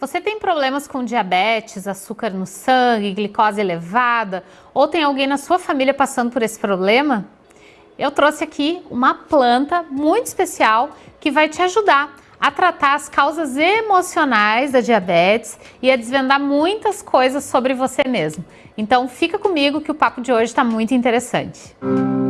Você tem problemas com diabetes, açúcar no sangue, glicose elevada, ou tem alguém na sua família passando por esse problema? Eu trouxe aqui uma planta muito especial que vai te ajudar a tratar as causas emocionais da diabetes e a desvendar muitas coisas sobre você mesmo. Então fica comigo que o papo de hoje está muito interessante. Música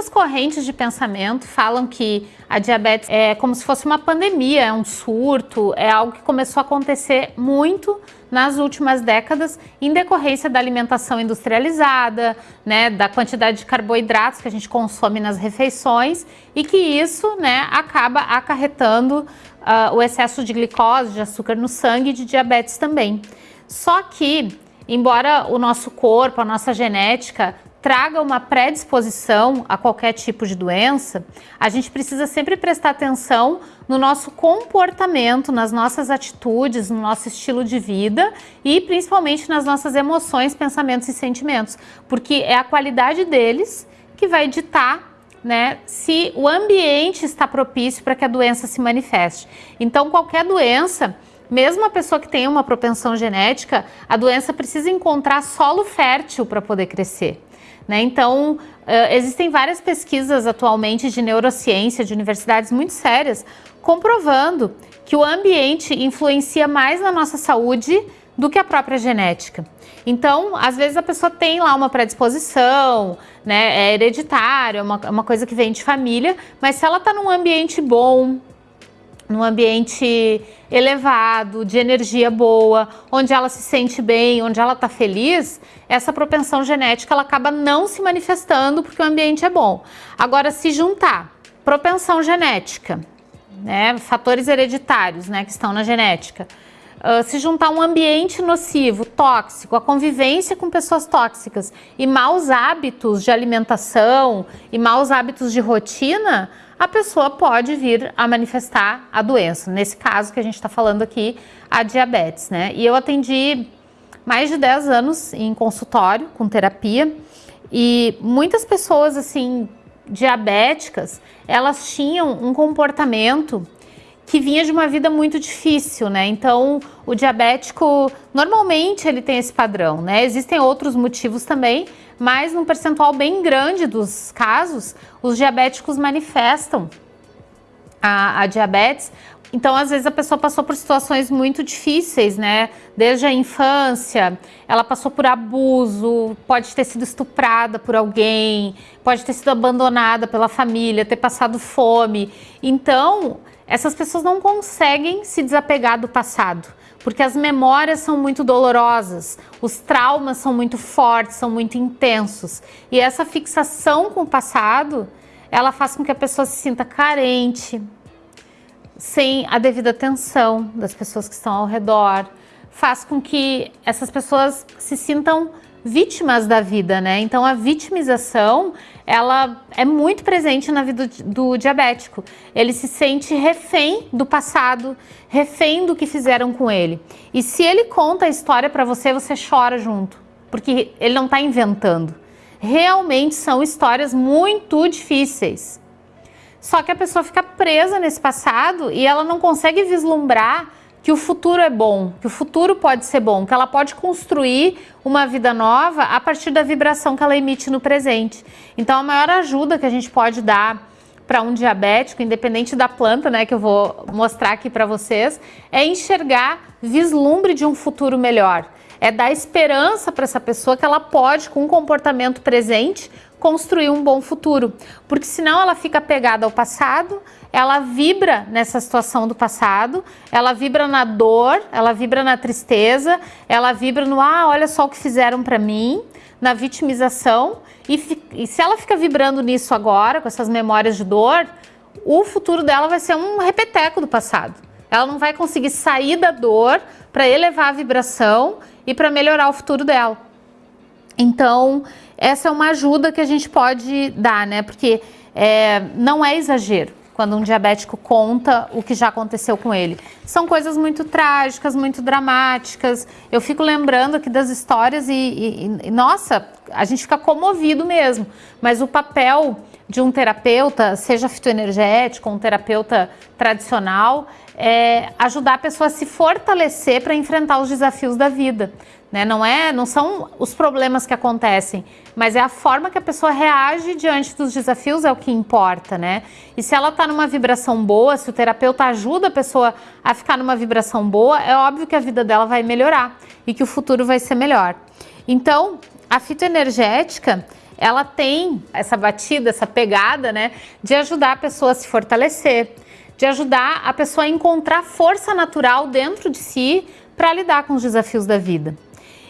Muitas correntes de pensamento falam que a diabetes é como se fosse uma pandemia, é um surto, é algo que começou a acontecer muito nas últimas décadas em decorrência da alimentação industrializada, né, da quantidade de carboidratos que a gente consome nas refeições e que isso né, acaba acarretando uh, o excesso de glicose, de açúcar no sangue e de diabetes também. Só que, embora o nosso corpo, a nossa genética traga uma predisposição a qualquer tipo de doença, a gente precisa sempre prestar atenção no nosso comportamento, nas nossas atitudes, no nosso estilo de vida e principalmente nas nossas emoções, pensamentos e sentimentos, porque é a qualidade deles que vai ditar né, se o ambiente está propício para que a doença se manifeste. Então, qualquer doença, mesmo a pessoa que tem uma propensão genética, a doença precisa encontrar solo fértil para poder crescer. Né? Então, uh, existem várias pesquisas atualmente de neurociência, de universidades muito sérias, comprovando que o ambiente influencia mais na nossa saúde do que a própria genética. Então, às vezes a pessoa tem lá uma predisposição, né, é hereditário, é uma, é uma coisa que vem de família, mas se ela está num ambiente bom, num ambiente elevado, de energia boa, onde ela se sente bem, onde ela está feliz, essa propensão genética ela acaba não se manifestando porque o ambiente é bom. Agora, se juntar propensão genética, né, fatores hereditários né, que estão na genética, Uh, se juntar um ambiente nocivo, tóxico, a convivência com pessoas tóxicas e maus hábitos de alimentação e maus hábitos de rotina, a pessoa pode vir a manifestar a doença. Nesse caso que a gente está falando aqui, a diabetes, né? E eu atendi mais de 10 anos em consultório com terapia e muitas pessoas, assim, diabéticas, elas tinham um comportamento que vinha de uma vida muito difícil, né? Então, o diabético, normalmente ele tem esse padrão, né? Existem outros motivos também, mas num percentual bem grande dos casos, os diabéticos manifestam a, a diabetes então, às vezes, a pessoa passou por situações muito difíceis, né? Desde a infância, ela passou por abuso, pode ter sido estuprada por alguém, pode ter sido abandonada pela família, ter passado fome. Então, essas pessoas não conseguem se desapegar do passado porque as memórias são muito dolorosas, os traumas são muito fortes, são muito intensos. E essa fixação com o passado, ela faz com que a pessoa se sinta carente, sem a devida atenção das pessoas que estão ao redor, faz com que essas pessoas se sintam vítimas da vida, né? Então a vitimização, ela é muito presente na vida do diabético. Ele se sente refém do passado, refém do que fizeram com ele. E se ele conta a história para você, você chora junto, porque ele não está inventando. Realmente são histórias muito difíceis. Só que a pessoa fica presa nesse passado e ela não consegue vislumbrar que o futuro é bom, que o futuro pode ser bom, que ela pode construir uma vida nova a partir da vibração que ela emite no presente. Então a maior ajuda que a gente pode dar para um diabético, independente da planta, né, que eu vou mostrar aqui para vocês, é enxergar vislumbre de um futuro melhor. É dar esperança para essa pessoa que ela pode, com um comportamento presente, construir um bom futuro. Porque senão ela fica pegada ao passado, ela vibra nessa situação do passado, ela vibra na dor, ela vibra na tristeza, ela vibra no ah, olha só o que fizeram para mim, na vitimização. E, e se ela fica vibrando nisso agora, com essas memórias de dor, o futuro dela vai ser um repeteco do passado. Ela não vai conseguir sair da dor para elevar a vibração e para melhorar o futuro dela. Então, essa é uma ajuda que a gente pode dar, né? Porque é, não é exagero quando um diabético conta o que já aconteceu com ele. São coisas muito trágicas, muito dramáticas. Eu fico lembrando aqui das histórias e, e, e nossa, a gente fica comovido mesmo. Mas o papel de um terapeuta, seja fitoenergético, um terapeuta tradicional, é ajudar a pessoa a se fortalecer para enfrentar os desafios da vida. Né? Não, é, não são os problemas que acontecem, mas é a forma que a pessoa reage diante dos desafios é o que importa, né? E se ela está numa vibração boa, se o terapeuta ajuda a pessoa a ficar numa vibração boa, é óbvio que a vida dela vai melhorar e que o futuro vai ser melhor. Então, a fitoenergética, ela tem essa batida, essa pegada, né, de ajudar a pessoa a se fortalecer, de ajudar a pessoa a encontrar força natural dentro de si para lidar com os desafios da vida.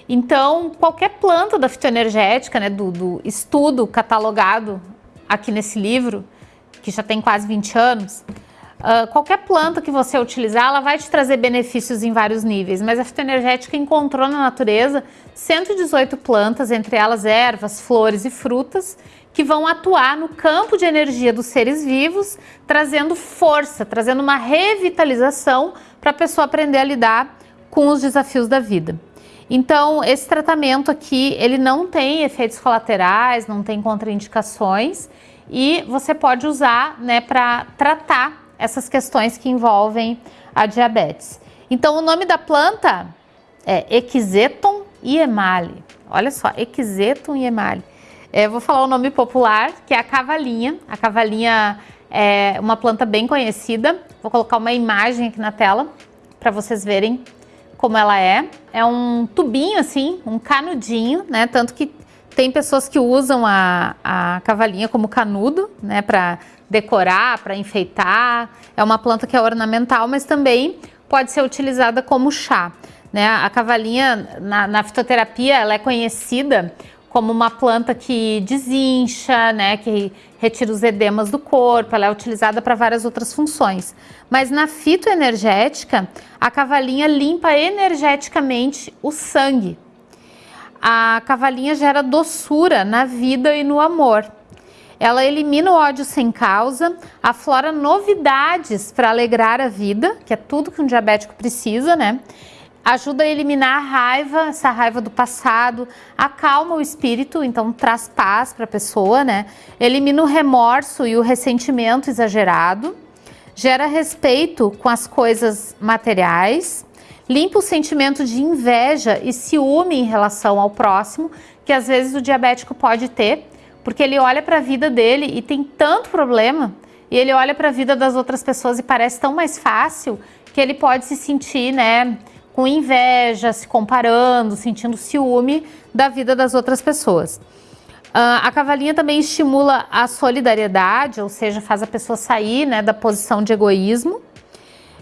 Então, qualquer planta da fitoenergética, né, do, do estudo catalogado aqui nesse livro, que já tem quase 20 anos, Uh, qualquer planta que você utilizar, ela vai te trazer benefícios em vários níveis, mas a fitoenergética encontrou na natureza 118 plantas, entre elas ervas, flores e frutas, que vão atuar no campo de energia dos seres vivos, trazendo força, trazendo uma revitalização para a pessoa aprender a lidar com os desafios da vida. Então, esse tratamento aqui, ele não tem efeitos colaterais, não tem contraindicações e você pode usar né, para tratar essas questões que envolvem a diabetes. Então, o nome da planta é Equiseton iemale. Olha só, Equiseton iemale. É, vou falar o nome popular, que é a cavalinha. A cavalinha é uma planta bem conhecida. Vou colocar uma imagem aqui na tela para vocês verem como ela é. É um tubinho assim, um canudinho, né? Tanto que tem pessoas que usam a, a cavalinha como canudo, né? Para decorar, para enfeitar. É uma planta que é ornamental, mas também pode ser utilizada como chá. Né? A cavalinha, na, na fitoterapia, ela é conhecida como uma planta que desincha, né, que retira os edemas do corpo, ela é utilizada para várias outras funções. Mas na fitoenergética, a cavalinha limpa energeticamente o sangue. A cavalinha gera doçura na vida e no amor. Ela elimina o ódio sem causa, aflora novidades para alegrar a vida, que é tudo que um diabético precisa, né? ajuda a eliminar a raiva, essa raiva do passado, acalma o espírito, então traz paz para a pessoa, né? Elimina o remorso e o ressentimento exagerado, gera respeito com as coisas materiais, limpa o sentimento de inveja e ciúme em relação ao próximo, que às vezes o diabético pode ter, porque ele olha para a vida dele e tem tanto problema, e ele olha para a vida das outras pessoas e parece tão mais fácil que ele pode se sentir, né, com inveja, se comparando, sentindo ciúme da vida das outras pessoas. Uh, a cavalinha também estimula a solidariedade, ou seja, faz a pessoa sair né, da posição de egoísmo.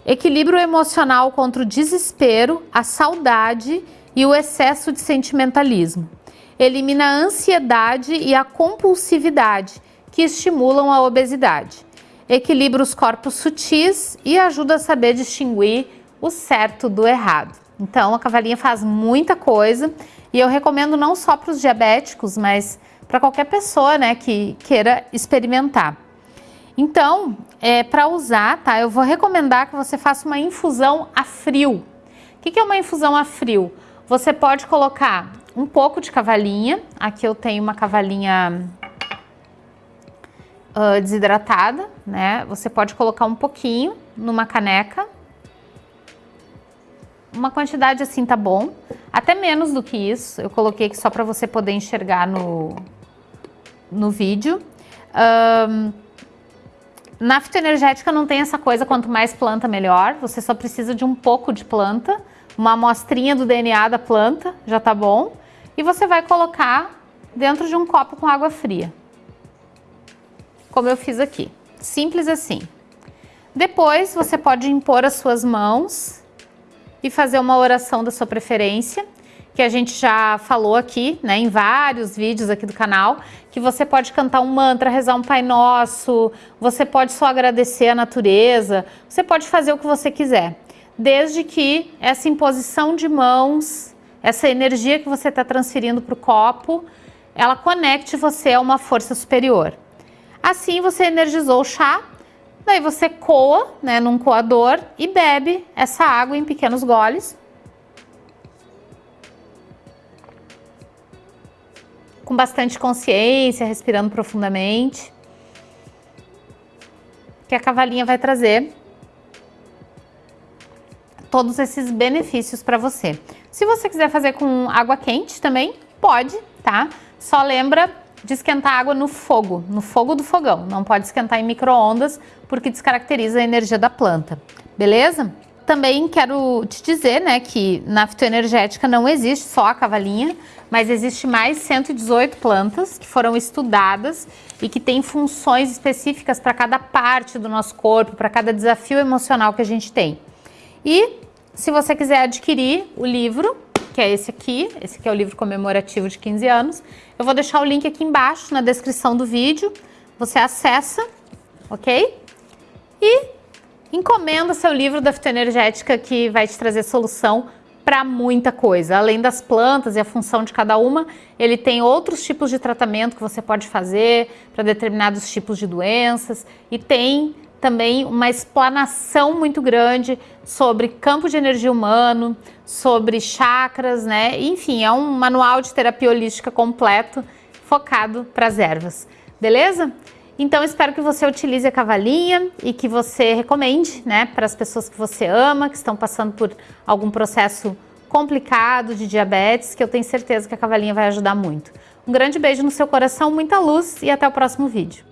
Equilíbrio emocional contra o desespero, a saudade e o excesso de sentimentalismo. Elimina a ansiedade e a compulsividade, que estimulam a obesidade. Equilibra os corpos sutis e ajuda a saber distinguir o certo do errado. Então, a cavalinha faz muita coisa e eu recomendo não só para os diabéticos, mas para qualquer pessoa né, que queira experimentar. Então, é, para usar, tá, eu vou recomendar que você faça uma infusão a frio. O que, que é uma infusão a frio? Você pode colocar um pouco de cavalinha, aqui eu tenho uma cavalinha uh, desidratada, né? Você pode colocar um pouquinho numa caneca uma quantidade assim tá bom. Até menos do que isso. Eu coloquei aqui só para você poder enxergar no, no vídeo. Um, na fitoenergética não tem essa coisa, quanto mais planta, melhor. Você só precisa de um pouco de planta, uma amostrinha do DNA da planta, já tá bom. E você vai colocar dentro de um copo com água fria. Como eu fiz aqui. Simples assim. Depois você pode impor as suas mãos e fazer uma oração da sua preferência, que a gente já falou aqui, né, em vários vídeos aqui do canal, que você pode cantar um mantra, rezar um Pai Nosso, você pode só agradecer a natureza, você pode fazer o que você quiser, desde que essa imposição de mãos, essa energia que você está transferindo para o copo, ela conecte você a uma força superior. Assim você energizou o chá Daí você coa, né, num coador e bebe essa água em pequenos goles. Com bastante consciência, respirando profundamente. que a cavalinha vai trazer todos esses benefícios para você. Se você quiser fazer com água quente também, pode, tá? Só lembra de esquentar água no fogo, no fogo do fogão. Não pode esquentar em micro-ondas, porque descaracteriza a energia da planta, beleza? Também quero te dizer, né, que na fitoenergética não existe só a cavalinha, mas existe mais 118 plantas que foram estudadas e que têm funções específicas para cada parte do nosso corpo, para cada desafio emocional que a gente tem. E se você quiser adquirir o livro, que é esse aqui, esse aqui é o livro comemorativo de 15 anos, eu vou deixar o link aqui embaixo na descrição do vídeo, você acessa, ok? E encomenda seu livro da fitoenergética que vai te trazer solução para muita coisa. Além das plantas e a função de cada uma, ele tem outros tipos de tratamento que você pode fazer para determinados tipos de doenças e tem também uma explanação muito grande sobre campo de energia humano, sobre chakras, né? Enfim, é um manual de terapia holística completo focado para as ervas, beleza? Então espero que você utilize a cavalinha e que você recomende, né, para as pessoas que você ama, que estão passando por algum processo complicado de diabetes, que eu tenho certeza que a cavalinha vai ajudar muito. Um grande beijo no seu coração, muita luz e até o próximo vídeo.